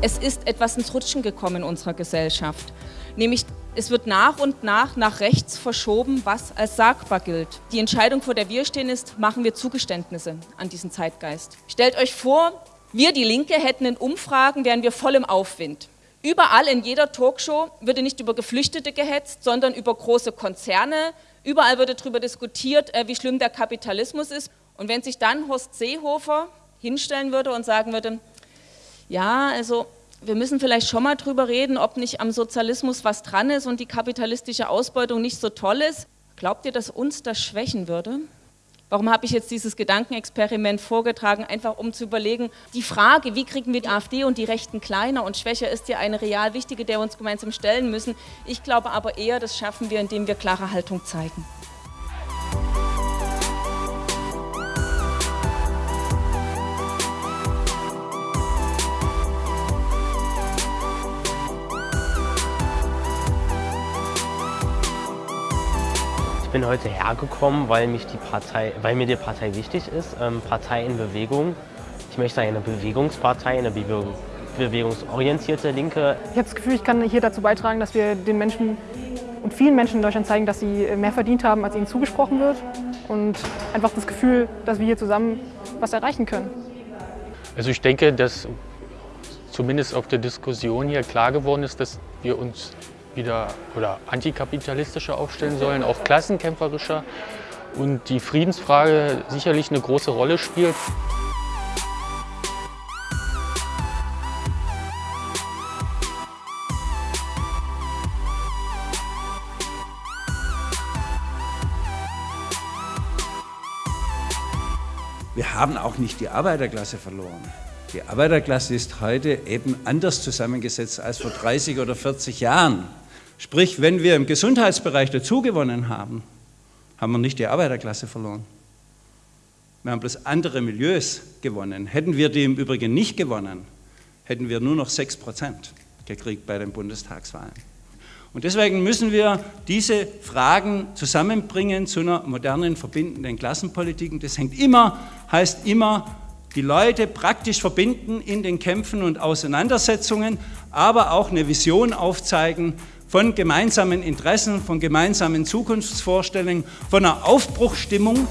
Es ist etwas ins Rutschen gekommen in unserer Gesellschaft. Nämlich, es wird nach und nach nach rechts verschoben, was als sagbar gilt. Die Entscheidung, vor der wir stehen, ist, machen wir Zugeständnisse an diesen Zeitgeist. Stellt euch vor, wir, die Linke, hätten in Umfragen, wären wir voll im Aufwind. Überall in jeder Talkshow würde nicht über Geflüchtete gehetzt, sondern über große Konzerne. Überall würde darüber diskutiert, äh, wie schlimm der Kapitalismus ist. Und wenn sich dann Horst Seehofer hinstellen würde und sagen würde, ja, also wir müssen vielleicht schon mal drüber reden, ob nicht am Sozialismus was dran ist und die kapitalistische Ausbeutung nicht so toll ist. Glaubt ihr, dass uns das schwächen würde? Warum habe ich jetzt dieses Gedankenexperiment vorgetragen? Einfach um zu überlegen, die Frage, wie kriegen wir die AfD und die Rechten kleiner und schwächer, ist ja eine real wichtige, der wir uns gemeinsam stellen müssen. Ich glaube aber eher, das schaffen wir, indem wir klare Haltung zeigen. Ich bin heute hergekommen, weil, mich die Partei, weil mir die Partei wichtig ist. Ähm, Partei in Bewegung. Ich möchte eine Bewegungspartei, eine Bewegung, bewegungsorientierte Linke. Ich habe das Gefühl, ich kann hier dazu beitragen, dass wir den Menschen und vielen Menschen in Deutschland zeigen, dass sie mehr verdient haben, als ihnen zugesprochen wird. Und einfach das Gefühl, dass wir hier zusammen was erreichen können. Also ich denke, dass zumindest auf der Diskussion hier klar geworden ist, dass wir uns wieder oder antikapitalistischer aufstellen sollen, auch klassenkämpferischer und die Friedensfrage sicherlich eine große Rolle spielt. Wir haben auch nicht die Arbeiterklasse verloren. Die Arbeiterklasse ist heute eben anders zusammengesetzt als vor 30 oder 40 Jahren. Sprich, wenn wir im Gesundheitsbereich dazugewonnen haben, haben wir nicht die Arbeiterklasse verloren. Wir haben bloß andere Milieus gewonnen. Hätten wir die im Übrigen nicht gewonnen, hätten wir nur noch 6 Prozent gekriegt bei den Bundestagswahlen. Und deswegen müssen wir diese Fragen zusammenbringen zu einer modernen, verbindenden Klassenpolitik. Und das hängt immer, heißt immer, die Leute praktisch verbinden in den Kämpfen und Auseinandersetzungen, aber auch eine Vision aufzeigen, von gemeinsamen Interessen, von gemeinsamen Zukunftsvorstellungen, von einer Aufbruchstimmung